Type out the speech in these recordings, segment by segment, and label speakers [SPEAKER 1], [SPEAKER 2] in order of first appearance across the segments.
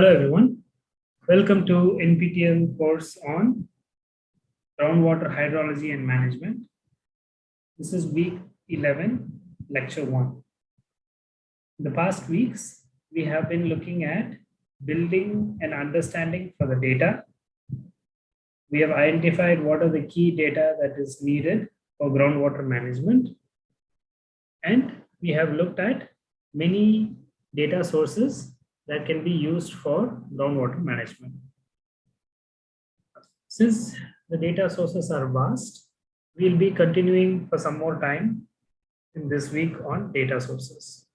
[SPEAKER 1] Hello everyone. Welcome to NPTEL course on groundwater hydrology and management. This is week 11, lecture 1. In the past weeks, we have been looking at building an understanding for the data. We have identified what are the key data that is needed for groundwater management. And we have looked at many data sources that can be used for groundwater management. Since the data sources are vast, we'll be continuing for some more time in this week on data sources.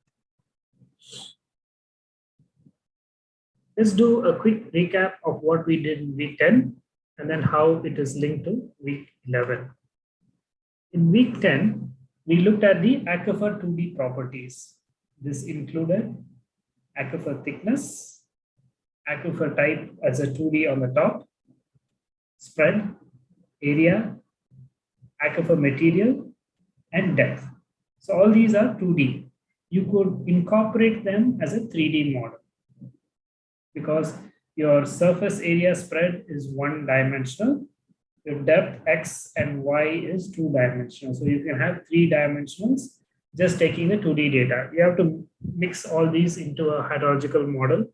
[SPEAKER 1] Let's do a quick recap of what we did in week 10 and then how it is linked to week 11. In week 10, we looked at the aquifer 2D properties. This included aquifer thickness, aquifer type as a 2D on the top, spread, area, aquifer material, and depth. So all these are 2D. You could incorporate them as a 3D model because your surface area spread is one dimensional, your depth x and y is two dimensional. So you can have three dimensionals just taking the 2D data. You have to mix all these into a hydrological model,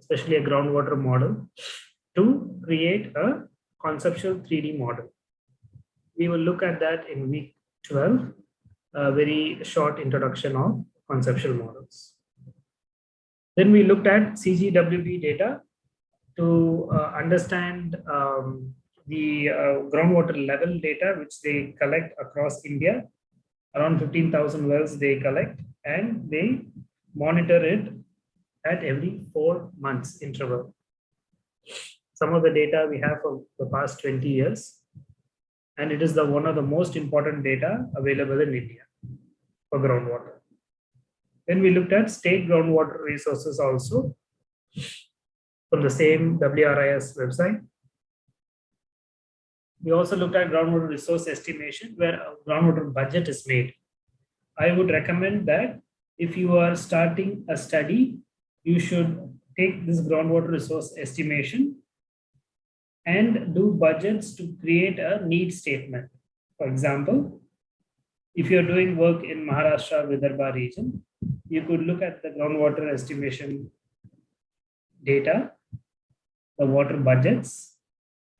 [SPEAKER 1] especially a groundwater model, to create a conceptual 3D model. We will look at that in week 12, a very short introduction of conceptual models. Then we looked at CGWB data to uh, understand um, the uh, groundwater level data, which they collect across India around 15,000 wells they collect and they monitor it at every four months interval. Some of the data we have for the past 20 years, and it is the one of the most important data available in India for groundwater. Then we looked at state groundwater resources also from the same WRIS website. We also looked at groundwater resource estimation where a groundwater budget is made. I would recommend that if you are starting a study, you should take this groundwater resource estimation and do budgets to create a need statement. For example, if you're doing work in Maharashtra Vidarbha region, you could look at the groundwater estimation data, the water budgets,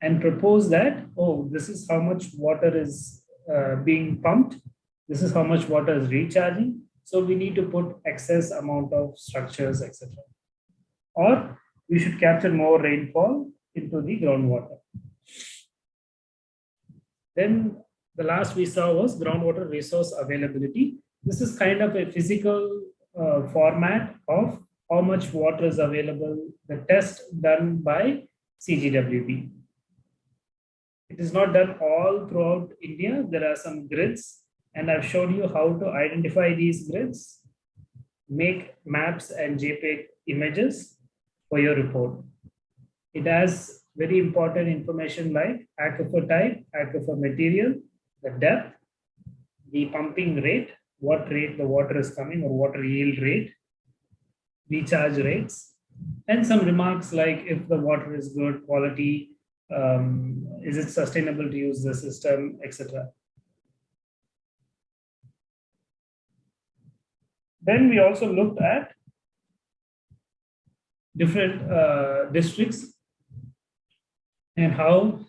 [SPEAKER 1] and propose that, oh, this is how much water is uh, being pumped. This is how much water is recharging. So we need to put excess amount of structures, etc. Or we should capture more rainfall into the groundwater. Then the last we saw was groundwater resource availability. This is kind of a physical uh, format of how much water is available, the test done by CGWB. It is not done all throughout India. There are some grids and I've showed you how to identify these grids, make maps and JPEG images for your report. It has very important information like aquifer type, aquifer material, the depth, the pumping rate, what rate the water is coming or water yield rate, recharge rates, and some remarks like if the water is good quality, um, is it sustainable to use the system, etc. Then we also looked at different uh, districts and how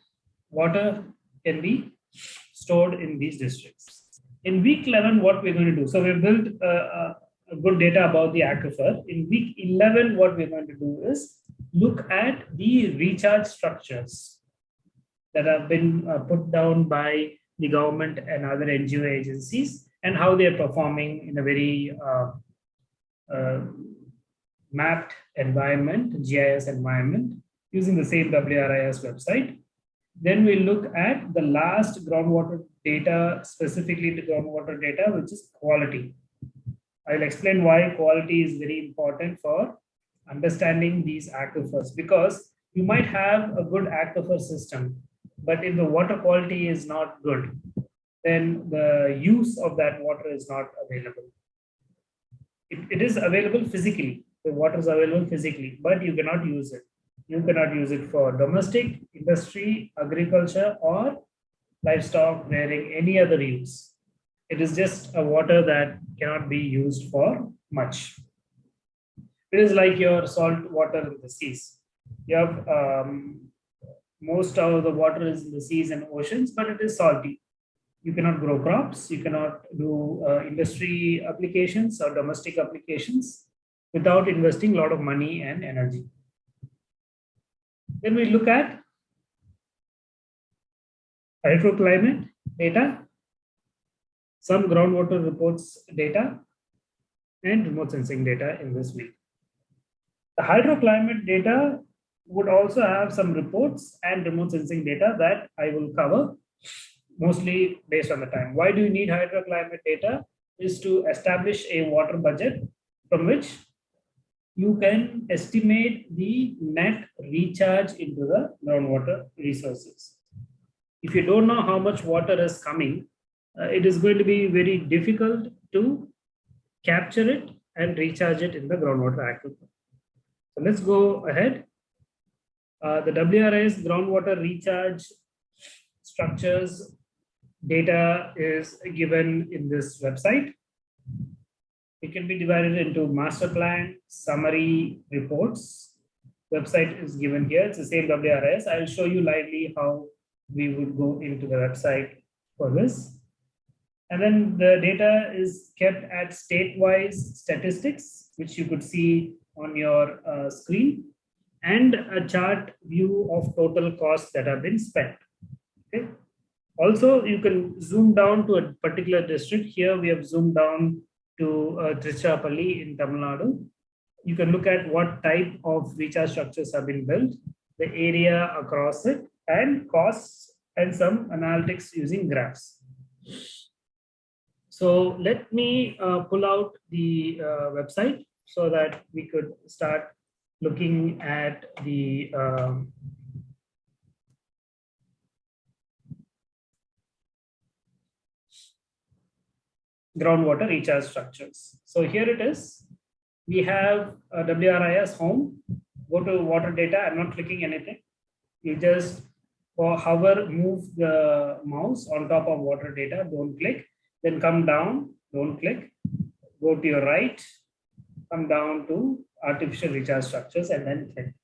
[SPEAKER 1] water can be stored in these districts. In week 11, what we're going to do, so we've built uh, a good data about the aquifer. In week 11, what we're going to do is look at the recharge structures that have been uh, put down by the government and other NGO agencies and how they're performing in a very uh, uh, mapped environment, GIS environment, using the same WRIS website. Then we look at the last groundwater data, specifically the groundwater data, which is quality. I'll explain why quality is very important for understanding these aquifers because you might have a good aquifer system, but if the water quality is not good, then the use of that water is not available. It, it is available physically, the water is available physically, but you cannot use it. You cannot use it for domestic, industry, agriculture, or livestock, rearing, any other use. It is just a water that cannot be used for much. It is like your salt water in the seas. You have um, most of the water is in the seas and oceans, but it is salty. You cannot grow crops. You cannot do uh, industry applications or domestic applications without investing a lot of money and energy. Then we look at hydroclimate data, some groundwater reports data, and remote sensing data in this week. The hydroclimate data would also have some reports and remote sensing data that I will cover mostly based on the time. Why do you need hydroclimate data? Is to establish a water budget from which you can estimate the net recharge into the groundwater resources. If you don't know how much water is coming, uh, it is going to be very difficult to capture it and recharge it in the groundwater aquifer. So let's go ahead. Uh, the WRIS groundwater recharge structures data is given in this website. It can be divided into master plan, summary, reports. Website is given here. It's the same WRS. I'll show you lively how we would go into the website for this. And then the data is kept at state-wise statistics, which you could see on your uh, screen, and a chart view of total costs that have been spent. Okay. Also, you can zoom down to a particular district. Here we have zoomed down to uh, Tiruchirappalli in Tamil Nadu. You can look at what type of recharge structures have been built, the area across it, and costs and some analytics using graphs. So let me uh, pull out the uh, website so that we could start looking at the um, groundwater recharge structures. So here it is. We have WRIS home. Go to water data. I'm not clicking anything. You just or hover, move the mouse on top of water data. Don't click. Then come down. Don't click. Go to your right. Come down to artificial recharge structures and then click.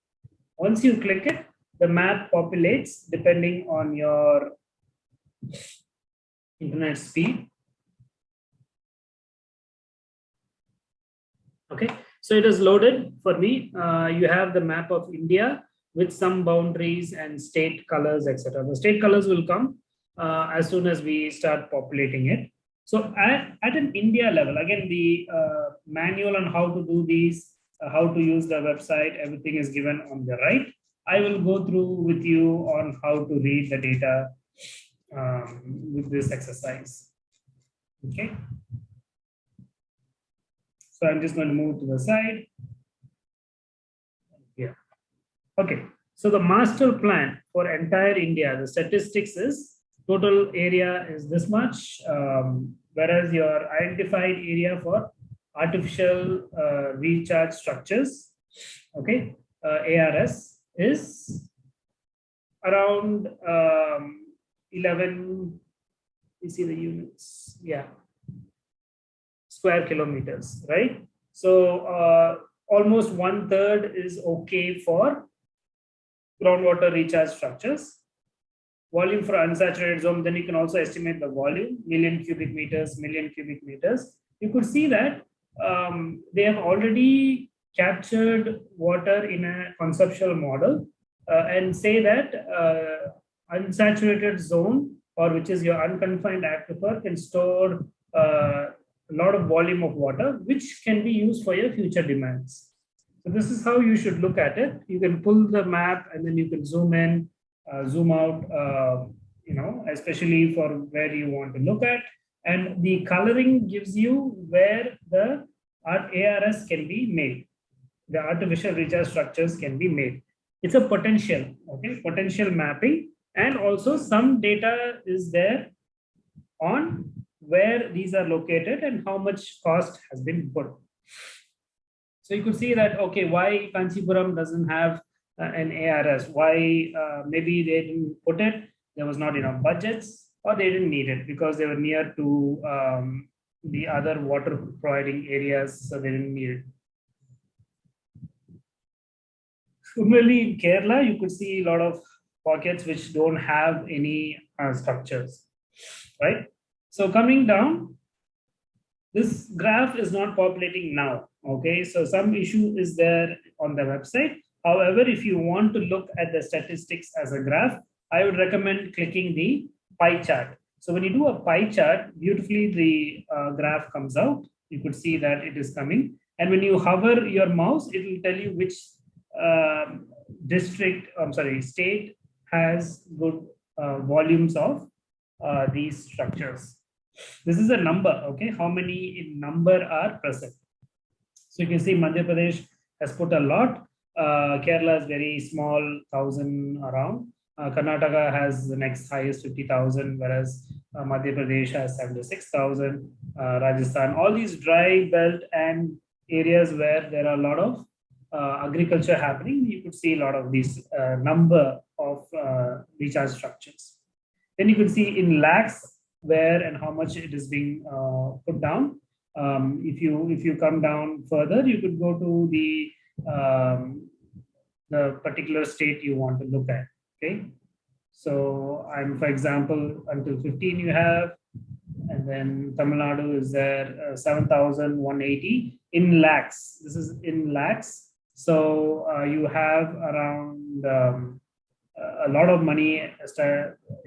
[SPEAKER 1] Once you click it, the map populates depending on your internet speed Okay, so it is loaded for me. Uh, you have the map of India with some boundaries and state colors, etc. The state colors will come uh, as soon as we start populating it. So at, at an India level, again, the uh, manual on how to do these, uh, how to use the website, everything is given on the right. I will go through with you on how to read the data um, with this exercise. Okay. So I'm just going to move to the side. Yeah. Okay. So the master plan for entire India, the statistics is total area is this much, um, whereas your identified area for artificial uh, recharge structures, okay, uh, ARS is around um, 11, you see the units, yeah, square kilometers, right? So uh, almost one third is okay for groundwater recharge structures. Volume for unsaturated zone, then you can also estimate the volume, million cubic meters, million cubic meters. You could see that um, they have already captured water in a conceptual model uh, and say that uh, unsaturated zone or which is your unconfined aquifer can store uh, a lot of volume of water, which can be used for your future demands. So this is how you should look at it. You can pull the map and then you can zoom in, uh, zoom out, uh, you know, especially for where you want to look at. And the coloring gives you where the ARS can be made. The artificial recharge structures can be made. It's a potential, okay, potential mapping. And also some data is there on where these are located and how much cost has been put. So you could see that, okay, why Kanchipuram doesn't have uh, an ARS? Why uh, maybe they didn't put it, there was not enough budgets or they didn't need it because they were near to um, the other water providing areas, so they didn't need it. Similarly, in Kerala, you could see a lot of pockets which don't have any uh, structures, right? So coming down, this graph is not populating now, okay? So some issue is there on the website. However, if you want to look at the statistics as a graph, I would recommend clicking the pie chart. So when you do a pie chart, beautifully the uh, graph comes out. You could see that it is coming. And when you hover your mouse, it will tell you which um, district, I'm sorry, state has good uh, volumes of uh, these structures. This is a number, okay? How many in number are present? So you can see Madhya Pradesh has put a lot. Uh, Kerala is very small, thousand around. Uh, Karnataka has the next highest 50,000, whereas uh, Madhya Pradesh has 76,000. Uh, Rajasthan, all these dry belt and areas where there are a lot of uh, agriculture happening, you could see a lot of these uh, number of recharge structures. Then you could see in lakhs where and how much it is being put down. Um, if you if you come down further, you could go to the um, the particular state you want to look at. Okay, so I'm for example until 15 you have, and then Tamil Nadu is there uh, 7,180 in lakhs. This is in lakhs so uh, you have around um, a lot of money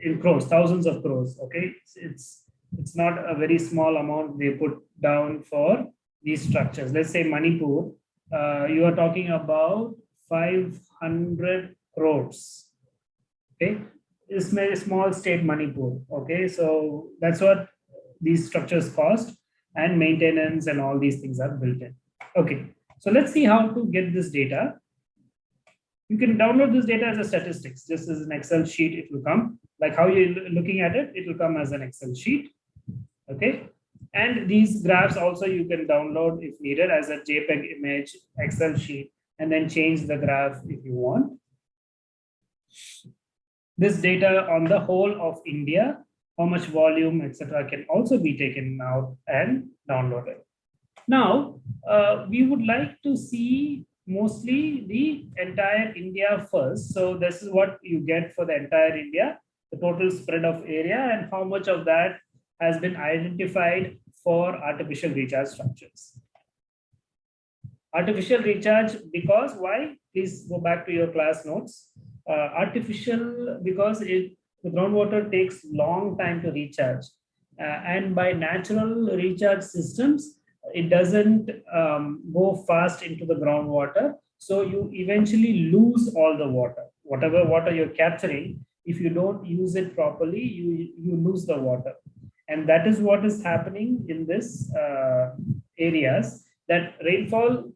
[SPEAKER 1] in crores, thousands of crores. Okay, it's, it's it's not a very small amount they put down for these structures. Let's say Manipur, uh, you are talking about 500 crores. Okay, it's a small state Manipur. Okay, so that's what these structures cost and maintenance and all these things are built in. Okay, so let's see how to get this data. You can download this data as a statistics, just as an Excel sheet, it will come. Like how you're looking at it, it will come as an Excel sheet. Okay. And these graphs also you can download if needed as a JPEG image, Excel sheet, and then change the graph if you want. This data on the whole of India, how much volume, etc., can also be taken out and downloaded. Now, uh, we would like to see mostly the entire India first. So this is what you get for the entire India, the total spread of area and how much of that has been identified for artificial recharge structures. Artificial recharge because why? Please go back to your class notes. Uh, artificial because it, the groundwater takes long time to recharge. Uh, and by natural recharge systems, it doesn't um, go fast into the groundwater. So you eventually lose all the water. Whatever water you're capturing, if you don't use it properly, you, you lose the water. And that is what is happening in this uh, areas that rainfall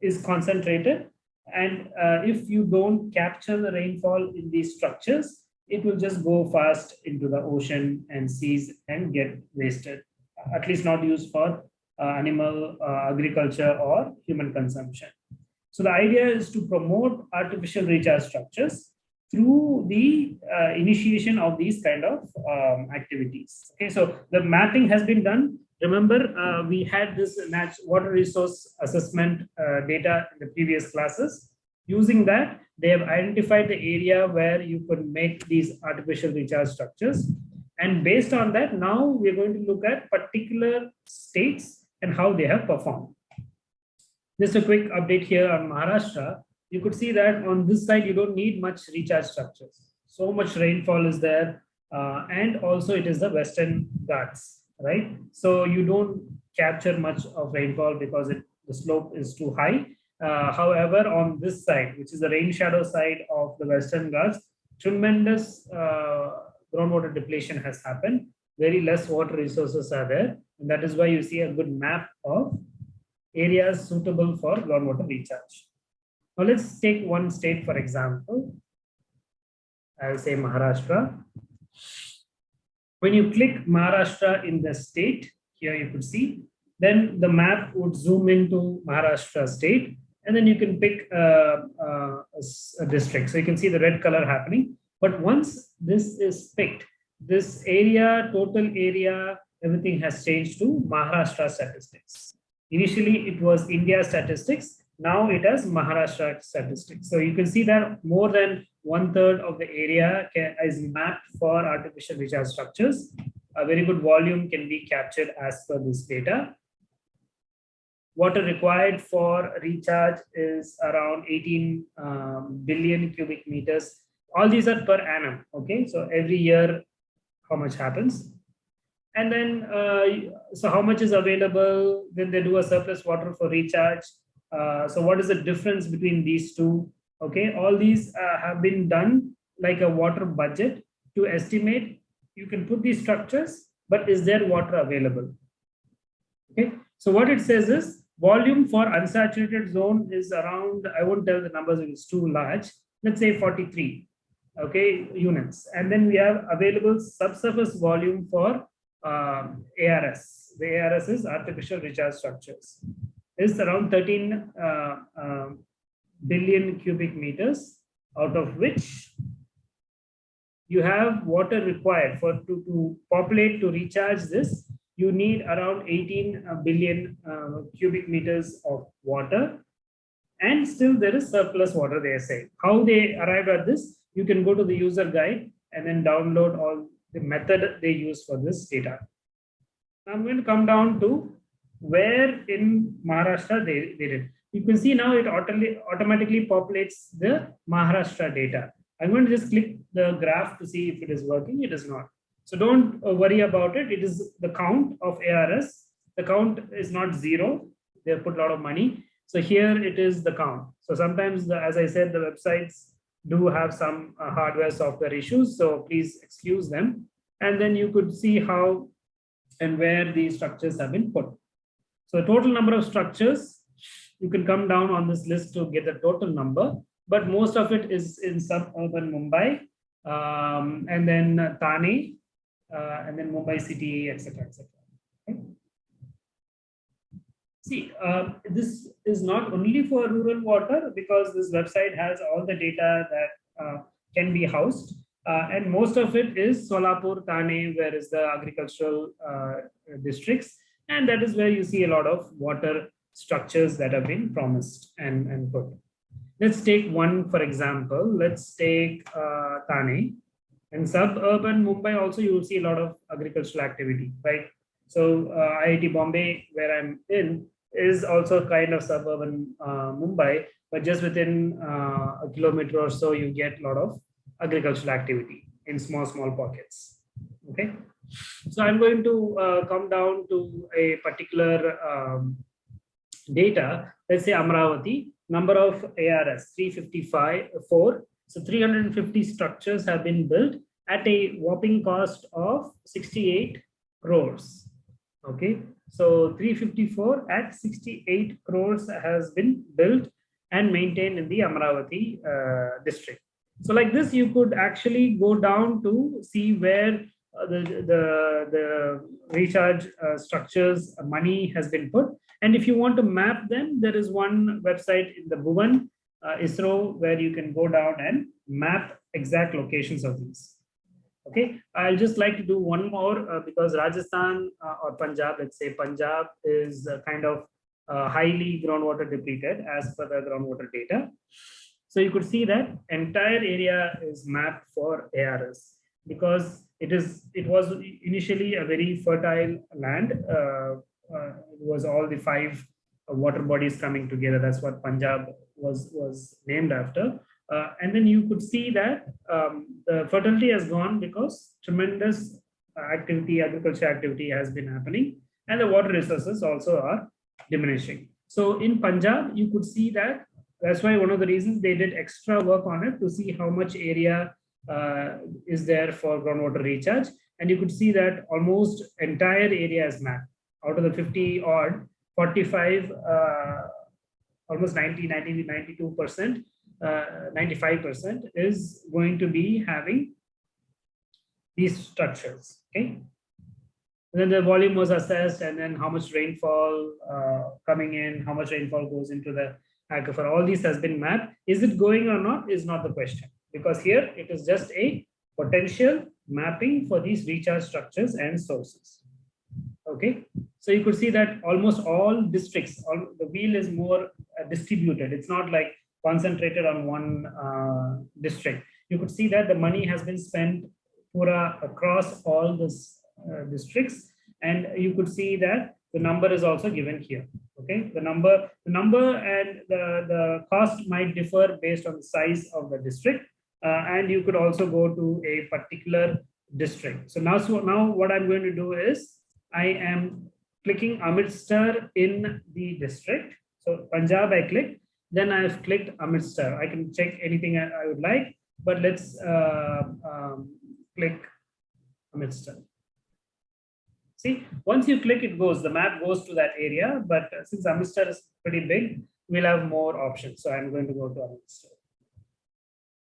[SPEAKER 1] is concentrated. And uh, if you don't capture the rainfall in these structures, it will just go fast into the ocean and seas and get wasted, at least not used for animal uh, agriculture or human consumption. So the idea is to promote artificial recharge structures through the uh, initiation of these kind of um, activities. Okay, so the mapping has been done. Remember, uh, we had this water resource assessment uh, data in the previous classes. Using that, they have identified the area where you could make these artificial recharge structures. And based on that, now we're going to look at particular states and how they have performed. Just a quick update here on Maharashtra. You could see that on this side, you don't need much recharge structures. So much rainfall is there. Uh, and also it is the Western Ghats, right? So you don't capture much of rainfall because it, the slope is too high. Uh, however, on this side, which is the rain shadow side of the Western Ghats, tremendous uh, groundwater depletion has happened. Very less water resources are there. And that is why you see a good map of areas suitable for groundwater recharge. Now let's take one state for example. I'll say Maharashtra. When you click Maharashtra in the state, here you could see then the map would zoom into Maharashtra state, and then you can pick uh, uh, a, a district. So you can see the red color happening. But once this is picked, this area, total area, everything has changed to Maharashtra statistics. Initially, it was India statistics. Now it has Maharashtra statistics. So you can see that more than one third of the area can, is mapped for artificial recharge structures. A very good volume can be captured as per this data. Water required for recharge is around 18 um, billion cubic meters. All these are per annum. Okay, so every year, how much happens? And then, uh, so how much is available? Then they do a surplus water for recharge. Uh, so what is the difference between these two? Okay, all these uh, have been done like a water budget to estimate. You can put these structures, but is there water available? Okay, so what it says is volume for unsaturated zone is around, I won't tell the numbers, it's too large. Let's say 43, okay, units. And then we have available subsurface volume for um, ARS. The ARS is artificial recharge structures. Is around 13 uh, um, billion cubic meters, out of which you have water required for to, to populate to recharge this. You need around 18 uh, uh, cubic meters of water, and still there is surplus water. They say how they arrived at this. You can go to the user guide and then download all the method they use for this data. I'm going to come down to where in Maharashtra they, they did. You can see now it automatically populates the Maharashtra data. I'm going to just click the graph to see if it is working. It is not. So don't uh, worry about it. It is the count of ARS. The count is not zero. They have put a lot of money. So here it is the count. So sometimes, the, as I said, the websites do have some uh, hardware software issues. So please excuse them. And then you could see how and where these structures have been put. So the total number of structures you can come down on this list to get the total number, but most of it is in suburban Mumbai, um, and then Thane, uh, and then Mumbai city, etc., etc. See, uh, this is not only for rural water because this website has all the data that uh, can be housed. Uh, and most of it is Solapur, Thane, where is the agricultural uh, districts. And that is where you see a lot of water structures that have been promised and, and put. Let's take one, for example, let's take uh, Thane. In suburban Mumbai also, you will see a lot of agricultural activity, right? So uh, IIT Bombay, where I'm in, is also a kind of suburban uh, Mumbai, but just within uh, a kilometer or so, you get a lot of agricultural activity in small, small pockets. Okay. So I'm going to uh, come down to a particular um, data, let's say Amravati, number of ARS 355, 4. So 350 structures have been built at a whopping cost of 68 crores. Okay, so 354 at 68 crores has been built and maintained in the Amravati uh, district. So like this, you could actually go down to see where uh, the, the, the recharge uh, structures money has been put and if you want to map them, there is one website in the Bhuvan uh, ISRO where you can go down and map exact locations of these. Okay, I'll just like to do one more uh, because Rajasthan uh, or Punjab, let's say Punjab is kind of uh, highly groundwater depleted as per the groundwater data. So you could see that entire area is mapped for ARS because it is it was initially a very fertile land uh, uh, it was all the five uh, water bodies coming together. That's what Punjab was was named after. Uh, and then you could see that um, the fertility has gone because tremendous activity, agriculture activity has been happening, and the water resources also are diminishing. So in Punjab, you could see that. That's why one of the reasons they did extra work on it to see how much area uh, is there for groundwater recharge. And you could see that almost entire area is mapped out of the 50 odd, 45, uh, almost 90, 90, 92%, 95% uh, is going to be having these structures, okay? And then the volume was assessed and then how much rainfall uh, coming in, how much rainfall goes into the aquifer. All these has been mapped. Is it going or not is not the question because here it is just a potential mapping for these recharge structures and sources. Okay, so you could see that almost all districts, all, the wheel is more uh, distributed. It's not like concentrated on one uh, district. You could see that the money has been spent pura across all these uh, districts, and you could see that the number is also given here. Okay, the number, the number and the the cost might differ based on the size of the district, uh, and you could also go to a particular district. So now, so now what I'm going to do is I am clicking Amritsar in the district. So Punjab I click, then I've clicked Amritsar. I can check anything I, I would like, but let's uh, um, click Amritsar. See, once you click, it goes, the map goes to that area, but since Amritsar is pretty big, we'll have more options. So I'm going to go to Amritsar.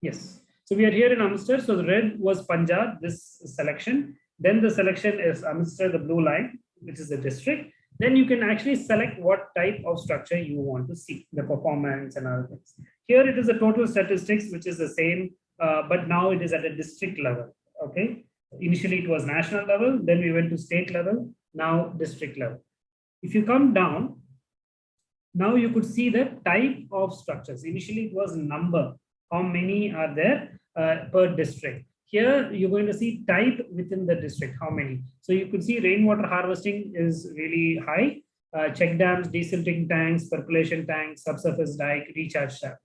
[SPEAKER 1] Yes. So we are here in Amritsar. So the red was Punjab, this selection. Then the selection is Amritsar, the blue line, which is the district. Then you can actually select what type of structure you want to see, the performance and other things. Here it is a total statistics, which is the same, uh, but now it is at a district level. Okay. Initially it was national level, then we went to state level, now district level. If you come down, now you could see the type of structures. Initially it was number, how many are there uh, per district. Here you're going to see type within the district, how many. So you could see rainwater harvesting is really high. Uh, check dams, desilting tanks, percolation tanks, subsurface dike, recharge shaft.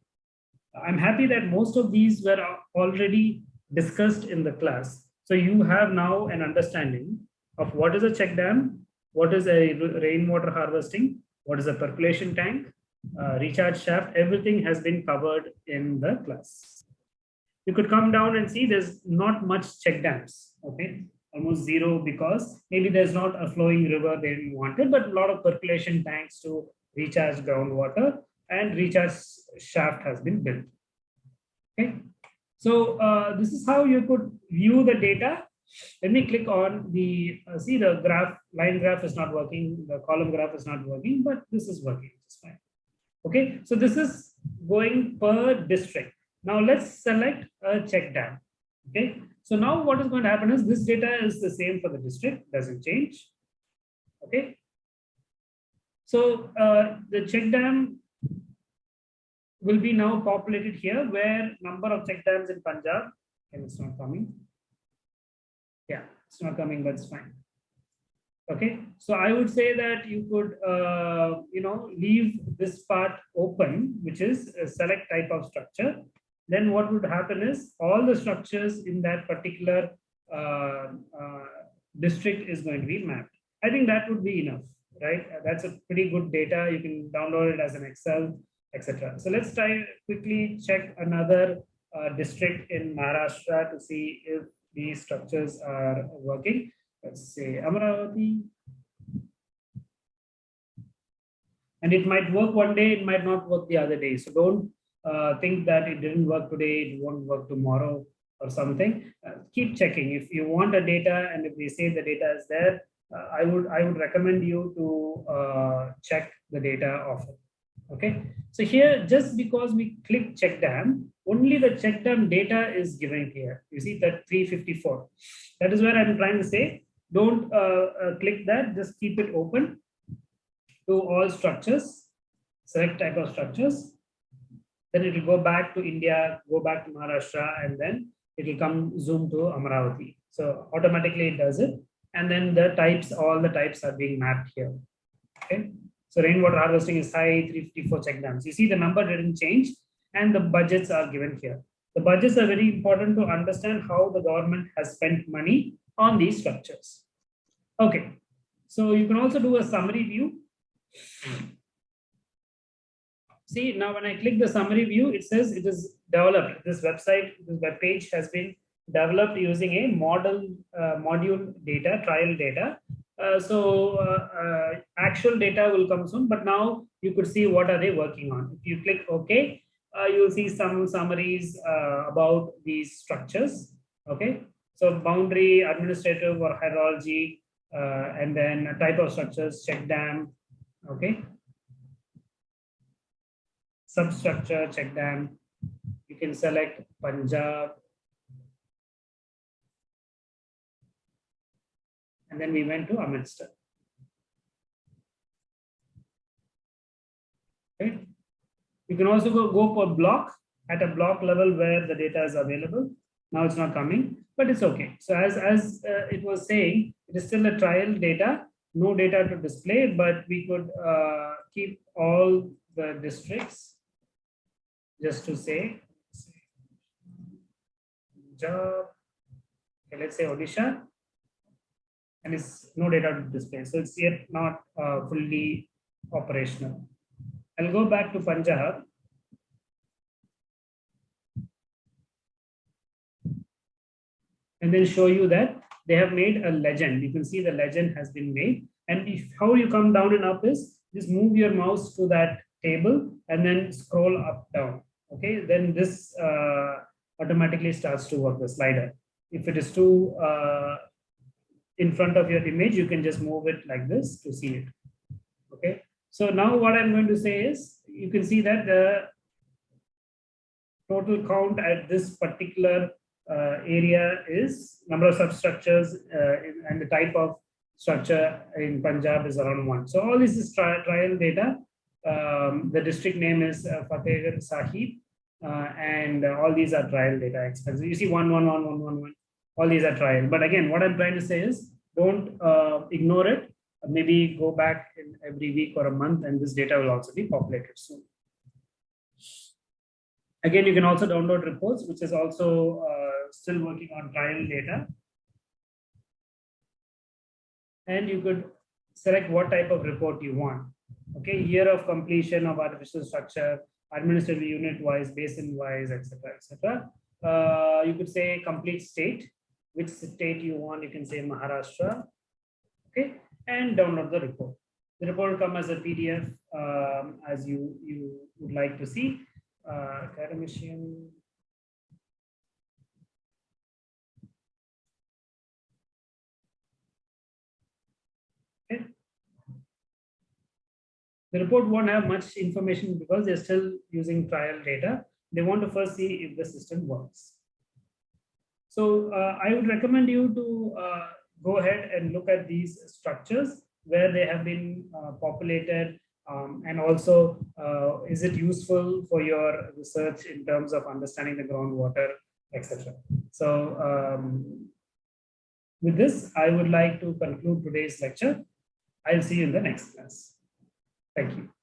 [SPEAKER 1] I'm happy that most of these were already discussed in the class. So you have now an understanding of what is a check dam, what is a rainwater harvesting, what is a percolation tank, uh, recharge shaft, everything has been covered in the class. You could come down and see there's not much check dams, okay? Almost zero because maybe there's not a flowing river they wanted, but a lot of percolation tanks to recharge groundwater and recharge shaft has been built. Okay, so uh, this is how you could view the data. Let me click on the, uh, see the graph, line graph is not working, the column graph is not working, but this is working just fine. Okay, so this is going per district. Now let's select a check dam. Okay, so now what is going to happen is this data is the same for the district, doesn't change. Okay, so uh, the check dam will be now populated here where number of check dams in Punjab, and it's not coming. Yeah, it's not coming, but it's fine. Okay, so I would say that you could, uh, you know, leave this part open, which is a select type of structure. Then what would happen is all the structures in that particular uh, uh, district is going to be mapped. I think that would be enough, right? That's a pretty good data. You can download it as an Excel etc. So let's try quickly check another uh, district in Maharashtra to see if these structures are working. Let's say Amaravati. And it might work one day, it might not work the other day. So don't uh, think that it didn't work today, it won't work tomorrow or something. Uh, keep checking. If you want the data and if they say the data is there, uh, I would I would recommend you to uh, check the data often. Okay, so here just because we click check dam, only the check dam data is given here. You see that 354. That is where I'm trying to say, don't uh, click that, just keep it open to all structures, select type of structures. Then it will go back to India, go back to Maharashtra, and then it will come zoom to Amaravati. So automatically it does it. And then the types, all the types are being mapped here. Okay. So rainwater harvesting is high, 354 check dams. You see the number didn't change and the budgets are given here. The budgets are very important to understand how the government has spent money on these structures. Okay, so you can also do a summary view. See, now when I click the summary view, it says it is developed. This website, this web page has been developed using a model uh, module data, trial data, uh, so uh, uh, actual data will come soon, but now you could see what are they working on. If you click OK, you'll see some summaries about these structures. Okay, so boundary, administrative or hydrology, uh, and then type of structures, check dam, okay. Substructure, check dam. You can select Punjab. And then we went to Amritsar. Okay. You can also go, go per block at a block level where the data is available. Now it's not coming, but it's okay. So as, as uh, it was saying, it is still a trial data, no data to display, but we could uh, keep all the districts just to say job, okay, let's say Odisha, and it's no data to display. So it's yet not uh, fully operational. I'll go back to Punjab. And then show you that they have made a legend. You can see the legend has been made. And if how you come down and up is just move your mouse to that table and then scroll up down. Okay, then this uh, automatically starts to work the slider. If it is too uh, in front of your image, you can just move it like this to see it. Okay, so now what I'm going to say is you can see that the total count at this particular uh, area is number of substructures uh, and the type of structure in Punjab is around one. So all this is tri trial data. Um, the district name is uh, Fatehgarh Sahib uh, and all these are trial data expenses. You see one, one, one, one, one, one. All these are trial. But again, what I'm trying to say is don't uh, ignore it. Maybe go back in every week or a month and this data will also be populated soon. Again, you can also download reports, which is also uh, still working on trial data. And you could select what type of report you want. Okay, year of completion of artificial structure, administrative unit wise, basin wise, etc. etc. Uh, you could say complete state, which state you want, you can say Maharashtra. Okay, and download the report. The report will come as a PDF um, as you, you would like to see. Uh, academician. Okay. The report won't have much information because they're still using trial data. They want to first see if the system works. So uh, I would recommend you to uh, go ahead and look at these structures where they have been uh, populated um, and also uh, is it useful for your research in terms of understanding the groundwater, etc. So um, with this, I would like to conclude today's lecture. I'll see you in the next class. Thank you.